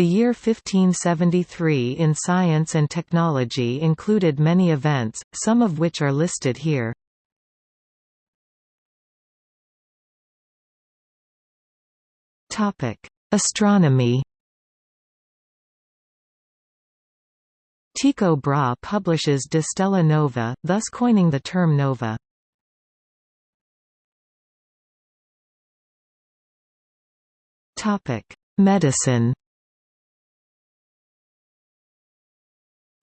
The year 1573 in science and technology included many events, some of which are listed here. Astronomy Tycho Brahe publishes De Stella Nova, thus coining the term nova. Medicine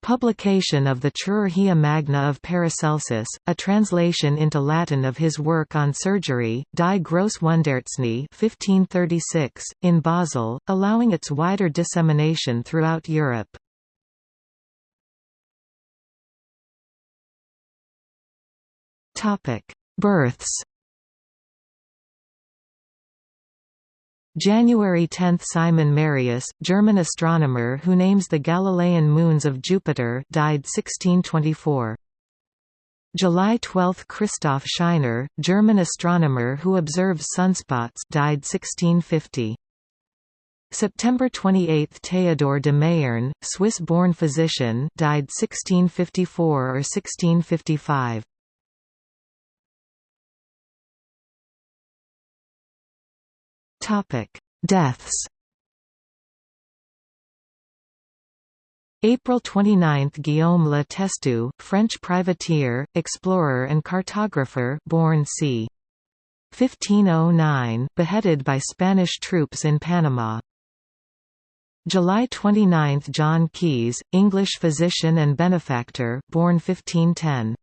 Publication of the Chirurgia Magna of Paracelsus, a translation into Latin of his work on surgery, Die grosse Wundarzney 1536, in Basel, allowing its wider dissemination throughout Europe. Births January 10 – Simon Marius, German astronomer who names the Galilean moons of Jupiter died 1624. July 12 – Christoph Scheiner, German astronomer who observes sunspots died 1650. September 28 – Théodore de Mayerne, Swiss-born physician died 1654 or 1655. Topic: Deaths. April 29 – Guillaume Le Testu, French privateer, explorer and cartographer born c. 1509, beheaded by Spanish troops in Panama. July 29 – John Caius, English physician and benefactor born 1510.